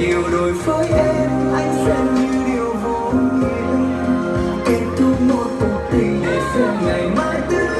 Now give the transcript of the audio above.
nhiều đổi với em, anh xem như điều vô nghĩa. Kết thúc một cuộc tình để xem ngày mai tươi.